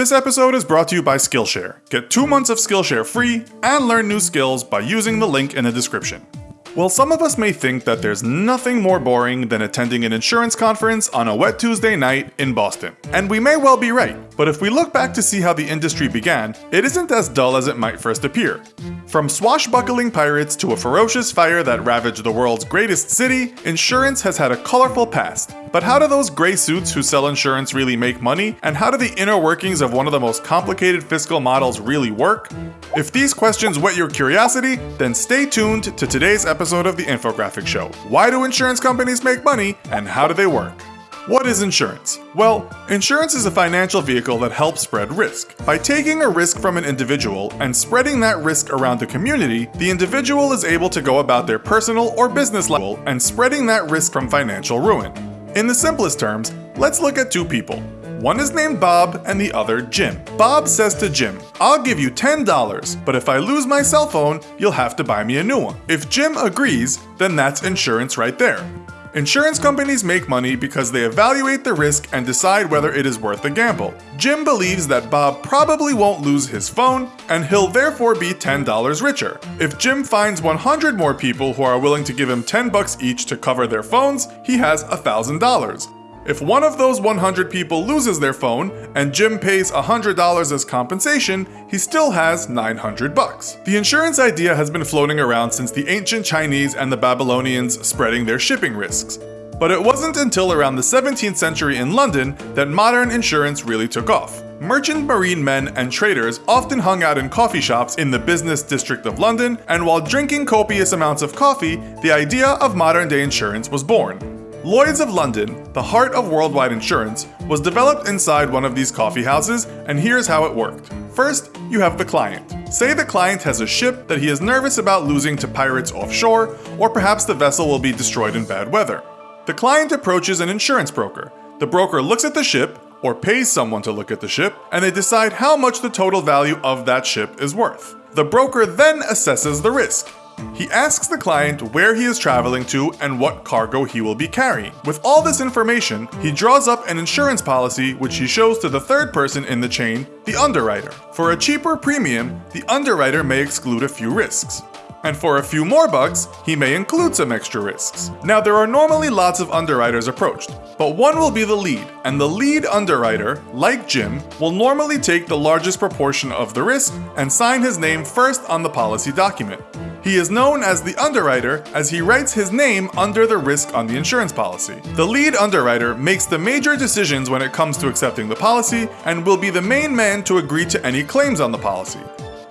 This episode is brought to you by Skillshare. Get two months of Skillshare free and learn new skills by using the link in the description. Well, some of us may think that there's nothing more boring than attending an insurance conference on a wet Tuesday night in Boston. And we may well be right, but if we look back to see how the industry began, it isn't as dull as it might first appear. From swashbuckling pirates to a ferocious fire that ravaged the world's greatest city, insurance has had a colorful past. But how do those gray suits who sell insurance really make money? And how do the inner workings of one of the most complicated fiscal models really work? If these questions whet your curiosity, then stay tuned to today's episode of The Infographic Show. Why do insurance companies make money and how do they work? What is insurance? Well, insurance is a financial vehicle that helps spread risk. By taking a risk from an individual and spreading that risk around the community, the individual is able to go about their personal or business level and spreading that risk from financial ruin. In the simplest terms, let's look at two people. One is named Bob and the other Jim. Bob says to Jim, I'll give you $10, but if I lose my cell phone, you'll have to buy me a new one. If Jim agrees, then that's insurance right there. Insurance companies make money because they evaluate the risk and decide whether it is worth the gamble. Jim believes that Bob probably won't lose his phone, and he'll therefore be $10 richer. If Jim finds 100 more people who are willing to give him 10 bucks each to cover their phones, he has $1,000. If one of those 100 people loses their phone and Jim pays $100 as compensation, he still has 900 bucks. The insurance idea has been floating around since the ancient Chinese and the Babylonians spreading their shipping risks. But it wasn't until around the 17th century in London that modern insurance really took off. Merchant marine men and traders often hung out in coffee shops in the business district of London, and while drinking copious amounts of coffee, the idea of modern day insurance was born. Lloyd's of London, the heart of worldwide insurance, was developed inside one of these coffee houses, and here's how it worked. First, you have the client. Say the client has a ship that he is nervous about losing to pirates offshore, or perhaps the vessel will be destroyed in bad weather. The client approaches an insurance broker. The broker looks at the ship, or pays someone to look at the ship, and they decide how much the total value of that ship is worth. The broker then assesses the risk. He asks the client where he is traveling to and what cargo he will be carrying. With all this information, he draws up an insurance policy which he shows to the third person in the chain, the underwriter. For a cheaper premium, the underwriter may exclude a few risks. And for a few more bucks, he may include some extra risks. Now, there are normally lots of underwriters approached, but one will be the lead, and the lead underwriter, like Jim, will normally take the largest proportion of the risk and sign his name first on the policy document. He is known as the underwriter as he writes his name under the risk on the insurance policy. The lead underwriter makes the major decisions when it comes to accepting the policy and will be the main man to agree to any claims on the policy.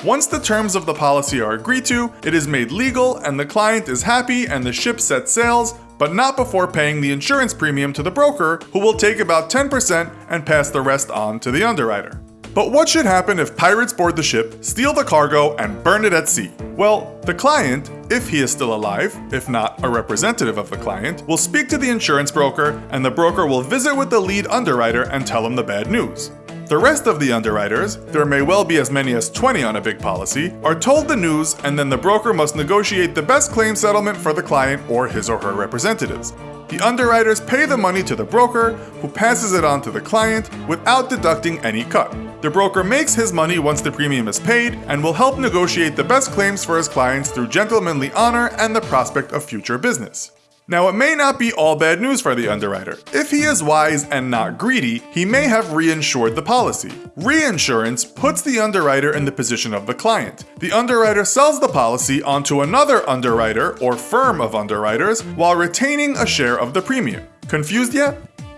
Once the terms of the policy are agreed to, it is made legal and the client is happy and the ship sets sails, but not before paying the insurance premium to the broker, who will take about 10% and pass the rest on to the underwriter. But what should happen if pirates board the ship, steal the cargo, and burn it at sea? Well, the client, if he is still alive, if not a representative of the client, will speak to the insurance broker, and the broker will visit with the lead underwriter and tell him the bad news. The rest of the underwriters, there may well be as many as 20 on a big policy, are told the news and then the broker must negotiate the best claim settlement for the client or his or her representatives. The underwriters pay the money to the broker, who passes it on to the client without deducting any cut. The broker makes his money once the premium is paid and will help negotiate the best claims for his clients through gentlemanly honor and the prospect of future business. Now, it may not be all bad news for the underwriter. If he is wise and not greedy, he may have reinsured the policy. Reinsurance puts the underwriter in the position of the client. The underwriter sells the policy onto another underwriter or firm of underwriters while retaining a share of the premium. Confused yet?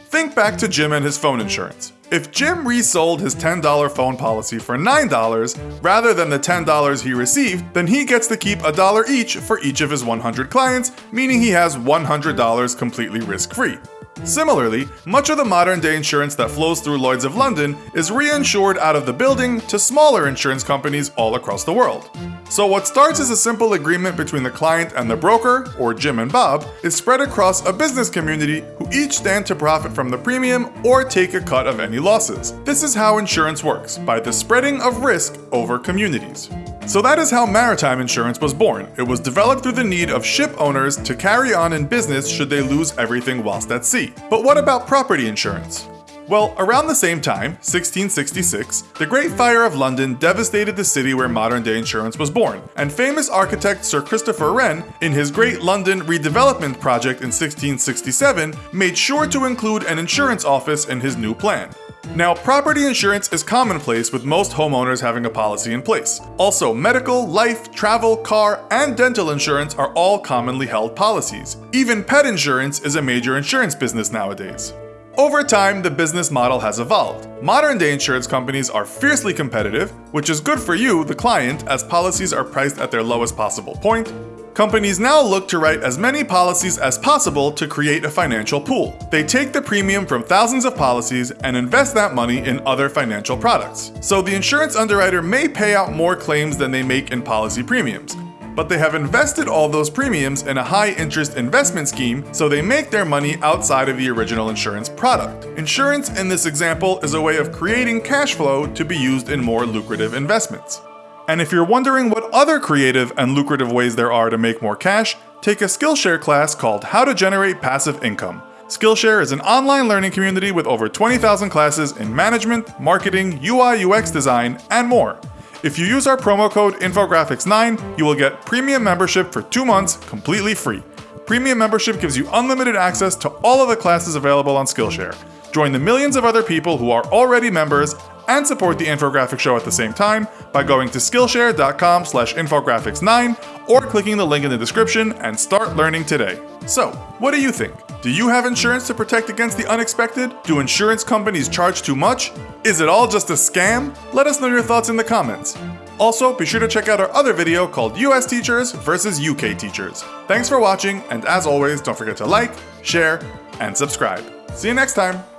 Think back to Jim and his phone insurance. If Jim resold his $10 phone policy for $9 rather than the $10 he received, then he gets to keep a dollar each for each of his 100 clients, meaning he has $100 completely risk free. Similarly, much of the modern day insurance that flows through Lloyd's of London is reinsured out of the building to smaller insurance companies all across the world. So, what starts as a simple agreement between the client and the broker, or Jim and Bob, is spread across a business community who each stand to profit from the premium or take a cut of any losses. This is how insurance works by the spreading of risk over communities. So that is how maritime insurance was born. It was developed through the need of ship owners to carry on in business should they lose everything whilst at sea. But what about property insurance? Well, around the same time, 1666, the Great Fire of London devastated the city where modern day insurance was born, and famous architect Sir Christopher Wren, in his Great London Redevelopment Project in 1667, made sure to include an insurance office in his new plan. Now, property insurance is commonplace with most homeowners having a policy in place. Also, medical, life, travel, car, and dental insurance are all commonly held policies. Even pet insurance is a major insurance business nowadays. Over time, the business model has evolved. Modern day insurance companies are fiercely competitive, which is good for you, the client, as policies are priced at their lowest possible point. Companies now look to write as many policies as possible to create a financial pool. They take the premium from thousands of policies and invest that money in other financial products. So the insurance underwriter may pay out more claims than they make in policy premiums, but they have invested all those premiums in a high interest investment scheme, so they make their money outside of the original insurance product. Insurance in this example is a way of creating cash flow to be used in more lucrative investments. And if you're wondering what other creative and lucrative ways there are to make more cash, take a Skillshare class called How to Generate Passive Income. Skillshare is an online learning community with over 20,000 classes in management, marketing, UI UX design, and more. If you use our promo code INFOGRAPHICS9, you will get premium membership for two months completely free. Premium membership gives you unlimited access to all of the classes available on Skillshare. Join the millions of other people who are already members and support the infographic show at the same time by going to skillshare.com slash infographics9 or clicking the link in the description and start learning today. So, what do you think? Do you have insurance to protect against the unexpected? Do insurance companies charge too much? Is it all just a scam? Let us know your thoughts in the comments. Also, be sure to check out our other video called US Teachers versus UK Teachers. Thanks for watching, and as always, don't forget to like, share, and subscribe. See you next time!